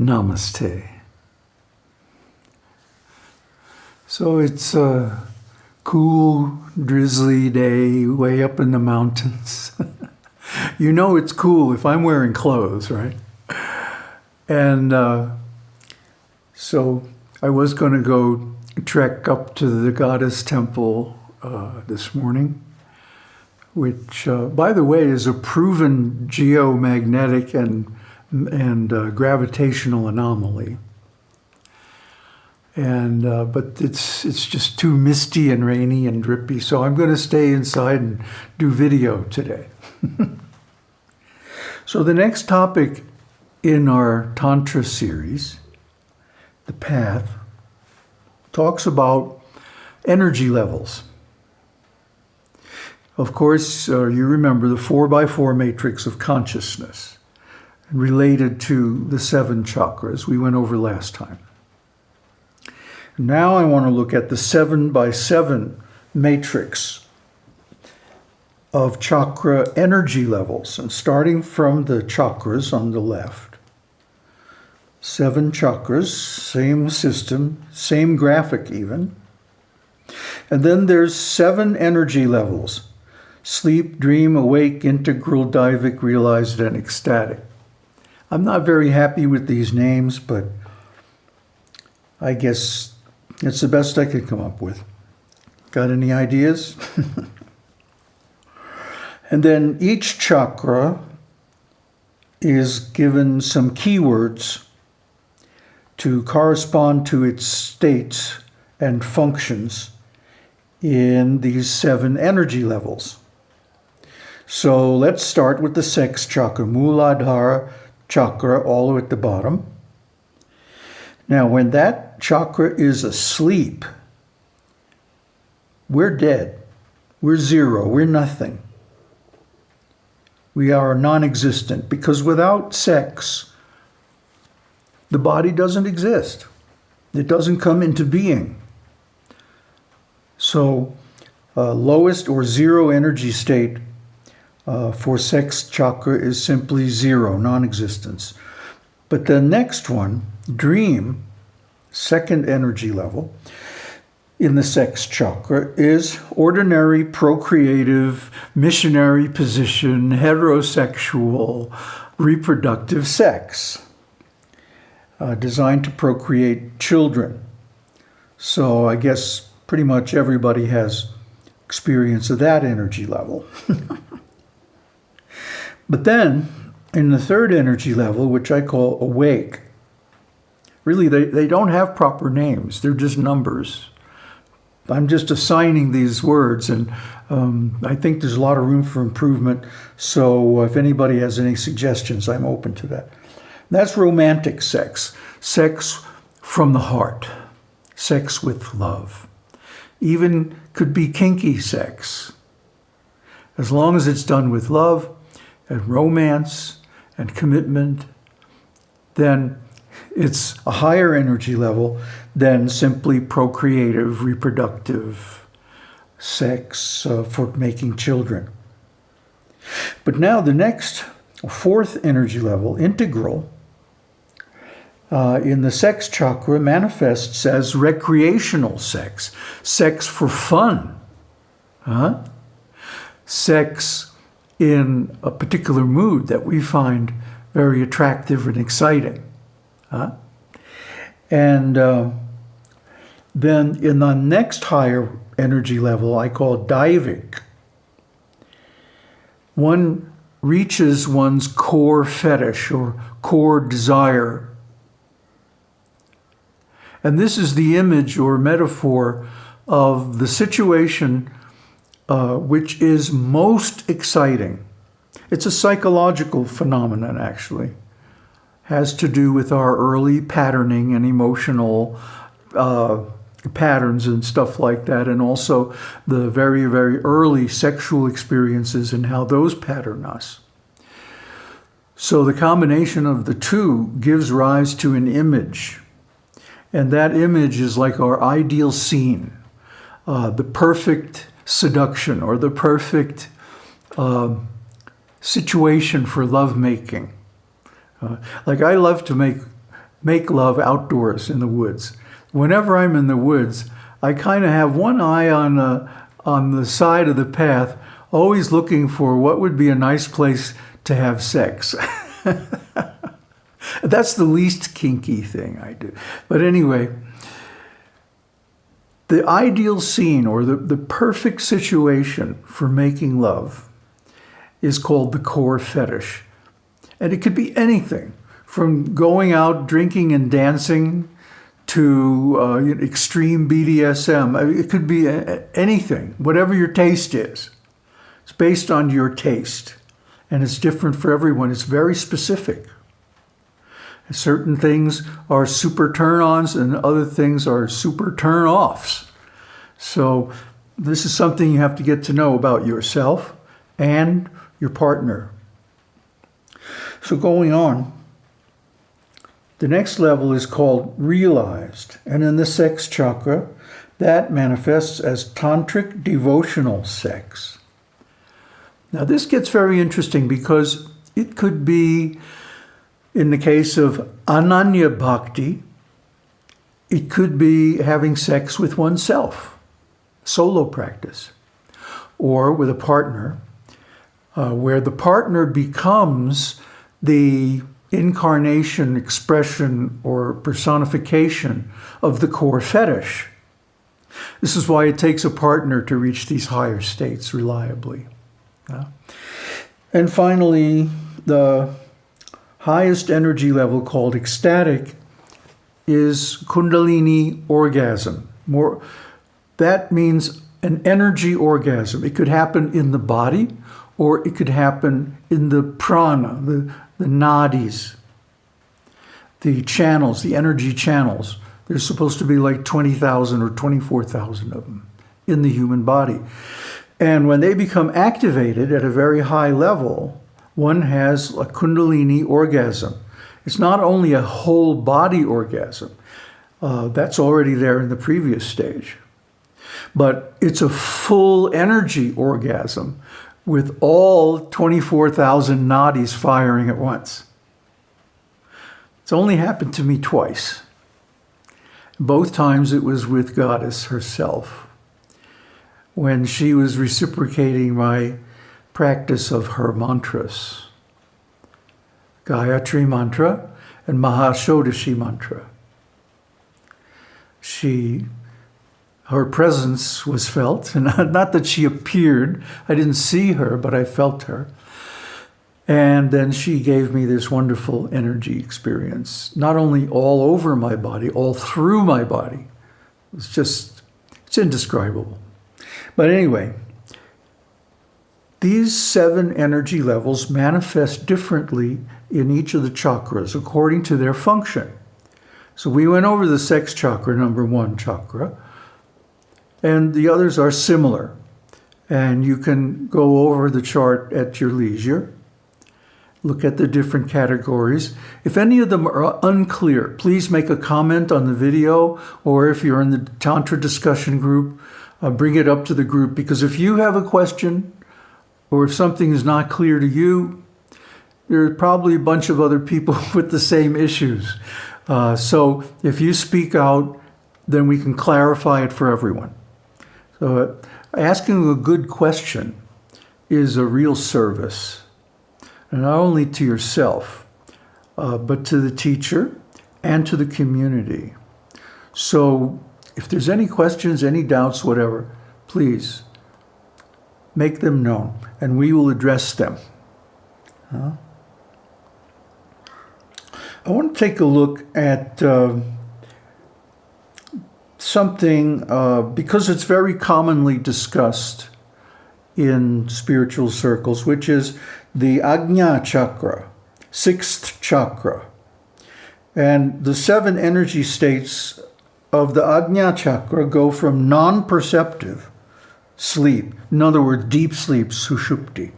Namaste. So it's a cool, drizzly day way up in the mountains. you know it's cool if I'm wearing clothes, right? And uh, so I was going to go trek up to the goddess temple uh, this morning, which, uh, by the way, is a proven geomagnetic and and uh, gravitational anomaly. And uh, but it's it's just too misty and rainy and drippy, so I'm going to stay inside and do video today. so the next topic in our Tantra series, the path, talks about energy levels. Of course, uh, you remember the four by four matrix of consciousness related to the seven chakras we went over last time. Now I want to look at the seven by seven matrix of chakra energy levels and starting from the chakras on the left. Seven chakras, same system, same graphic even. And then there's seven energy levels. Sleep, dream, awake, integral, divic, realized, and ecstatic. I'm not very happy with these names, but I guess it's the best I could come up with. Got any ideas? and then each chakra is given some keywords to correspond to its states and functions in these seven energy levels. So let's start with the sex chakra, Muladhara chakra all the way at the bottom. Now, when that chakra is asleep, we're dead. We're zero. We're nothing. We are non-existent because without sex, the body doesn't exist. It doesn't come into being. So, uh, lowest or zero energy state uh, for sex chakra is simply zero, non-existence. But the next one, dream, second energy level, in the sex chakra is ordinary, procreative, missionary position, heterosexual, reproductive sex, uh, designed to procreate children. So I guess pretty much everybody has experience of that energy level. But then, in the third energy level, which I call awake, really they, they don't have proper names. They're just numbers. I'm just assigning these words, and um, I think there's a lot of room for improvement. So if anybody has any suggestions, I'm open to that. That's romantic sex, sex from the heart, sex with love. Even could be kinky sex. As long as it's done with love, and romance and commitment, then it's a higher energy level than simply procreative, reproductive sex uh, for making children. But now the next, fourth energy level, integral, uh, in the sex chakra manifests as recreational sex, sex for fun, huh? sex in a particular mood that we find very attractive and exciting. Huh? And uh, then in the next higher energy level, I call diving, one reaches one's core fetish or core desire. And this is the image or metaphor of the situation uh, which is most exciting. It's a psychological phenomenon, actually. Has to do with our early patterning and emotional uh, patterns and stuff like that, and also the very, very early sexual experiences and how those pattern us. So the combination of the two gives rise to an image. And that image is like our ideal scene, uh, the perfect seduction or the perfect uh, situation for lovemaking. Uh, like I love to make make love outdoors in the woods. Whenever I'm in the woods, I kind of have one eye on, uh, on the side of the path, always looking for what would be a nice place to have sex. That's the least kinky thing I do. But anyway, the ideal scene or the, the perfect situation for making love is called the core fetish. And it could be anything from going out drinking and dancing to uh, extreme BDSM. It could be anything, whatever your taste is. It's based on your taste and it's different for everyone. It's very specific. Certain things are super turn-ons and other things are super turn-offs. So this is something you have to get to know about yourself and your partner. So going on, the next level is called realized. And in the sex chakra, that manifests as tantric devotional sex. Now this gets very interesting because it could be, in the case of ananya bhakti, it could be having sex with oneself, solo practice, or with a partner, uh, where the partner becomes the incarnation, expression, or personification of the core fetish. This is why it takes a partner to reach these higher states reliably. Yeah. And finally, the highest energy level called ecstatic is Kundalini orgasm. More, that means an energy orgasm. It could happen in the body or it could happen in the prana, the, the nadis, the channels, the energy channels. There's supposed to be like 20,000 or 24,000 of them in the human body. And when they become activated at a very high level, one has a kundalini orgasm. It's not only a whole body orgasm, uh, that's already there in the previous stage, but it's a full energy orgasm with all 24,000 nadis firing at once. It's only happened to me twice. Both times it was with Goddess herself when she was reciprocating my practice of her mantras. Gayatri mantra and Mahashodashi mantra. She, her presence was felt, and not that she appeared, I didn't see her, but I felt her. And then she gave me this wonderful energy experience, not only all over my body, all through my body. It's just, it's indescribable. But anyway, these seven energy levels manifest differently in each of the chakras according to their function. So we went over the sex chakra, number one chakra, and the others are similar. And you can go over the chart at your leisure, look at the different categories. If any of them are unclear, please make a comment on the video, or if you're in the Tantra discussion group, uh, bring it up to the group because if you have a question or if something is not clear to you, there are probably a bunch of other people with the same issues. Uh, so if you speak out, then we can clarify it for everyone. So uh, asking a good question is a real service, and not only to yourself, uh, but to the teacher and to the community. So if there's any questions, any doubts, whatever, please make them known and we will address them. Huh? I want to take a look at uh, something, uh, because it's very commonly discussed in spiritual circles, which is the Ajna Chakra, sixth chakra. And the seven energy states of the Ajna chakra go from non-perceptive sleep, in other words, deep sleep, sushupti,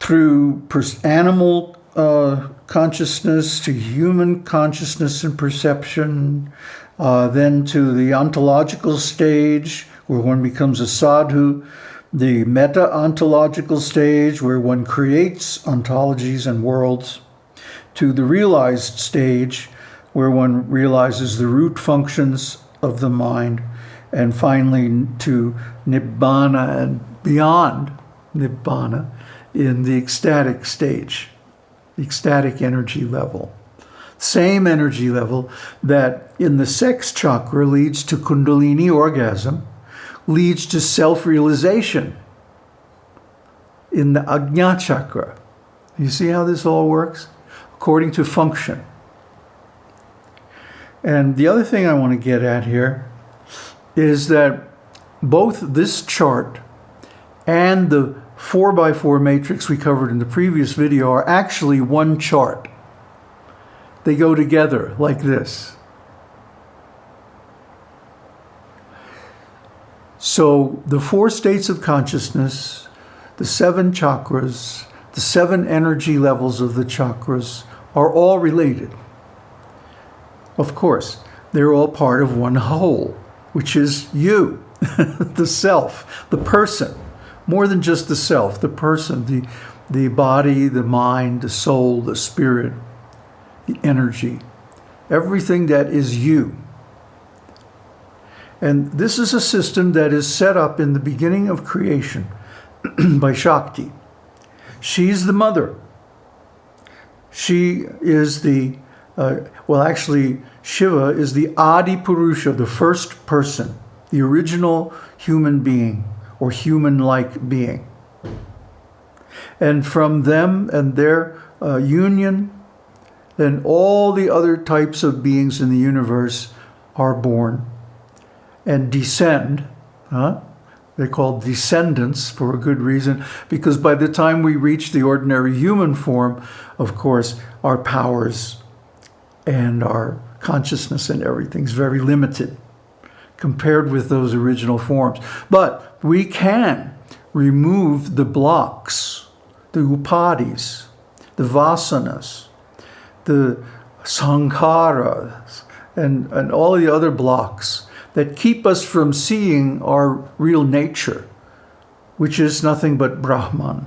through animal uh, consciousness to human consciousness and perception, uh, then to the ontological stage where one becomes a sadhu, the meta-ontological stage where one creates ontologies and worlds, to the realized stage where one realizes the root functions of the mind, and finally to nibbana and beyond nibbana in the ecstatic stage, ecstatic energy level. Same energy level that in the sex chakra leads to kundalini orgasm, leads to self-realization in the Ajna chakra. You see how this all works? According to function. And the other thing I want to get at here is that both this chart and the 4x4 matrix we covered in the previous video are actually one chart. They go together like this. So the four states of consciousness, the seven chakras, the seven energy levels of the chakras are all related. Of course, they're all part of one whole, which is you, the self, the person. More than just the self, the person, the, the body, the mind, the soul, the spirit, the energy, everything that is you. And this is a system that is set up in the beginning of creation by Shakti. She's the mother. She is the, uh, well, actually, Shiva is the Adi Purusha, the first person, the original human being or human-like being. And from them and their uh, union, then all the other types of beings in the universe are born and descend. Huh? They're called descendants for a good reason, because by the time we reach the ordinary human form, of course, our powers and our consciousness and everything's very limited compared with those original forms. But we can remove the blocks, the upadhis, the vasanas, the sankharas, and, and all the other blocks that keep us from seeing our real nature, which is nothing but Brahman.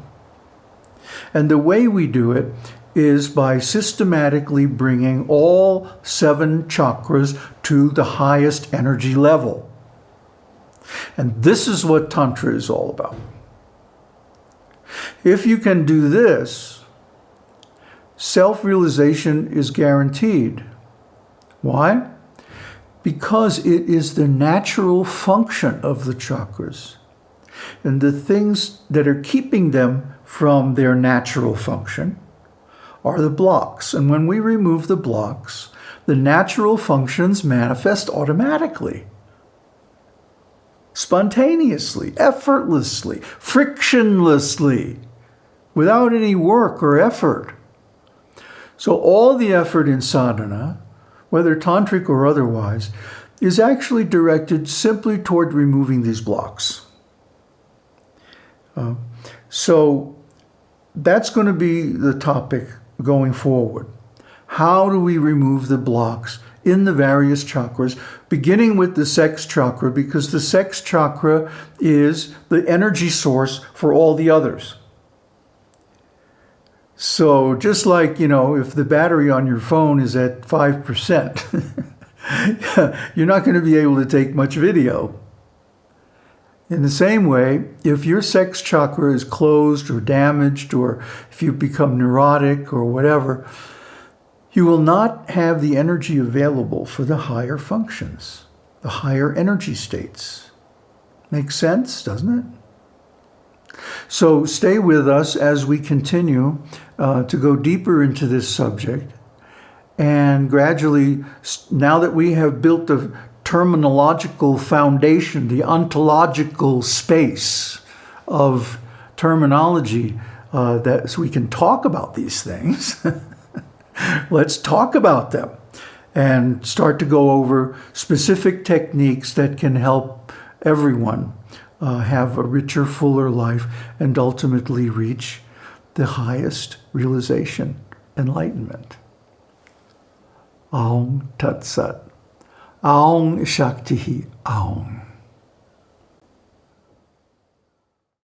And the way we do it is by systematically bringing all seven chakras to the highest energy level. And this is what Tantra is all about. If you can do this, self-realization is guaranteed. Why? Because it is the natural function of the chakras. And the things that are keeping them from their natural function are the blocks. And when we remove the blocks, the natural functions manifest automatically, spontaneously, effortlessly, frictionlessly, without any work or effort. So all the effort in sadhana, whether tantric or otherwise, is actually directed simply toward removing these blocks. Uh, so that's going to be the topic going forward. How do we remove the blocks in the various chakras, beginning with the sex chakra, because the sex chakra is the energy source for all the others. So just like, you know, if the battery on your phone is at 5%, you're not going to be able to take much video. In the same way, if your sex chakra is closed or damaged, or if you become neurotic or whatever, you will not have the energy available for the higher functions, the higher energy states. Makes sense, doesn't it? So stay with us as we continue uh, to go deeper into this subject. And gradually, now that we have built the terminological foundation, the ontological space of terminology uh, that so we can talk about these things. Let's talk about them and start to go over specific techniques that can help everyone uh, have a richer, fuller life and ultimately reach the highest realization, enlightenment. Aum Tat Sat. Aung Shakti Aung.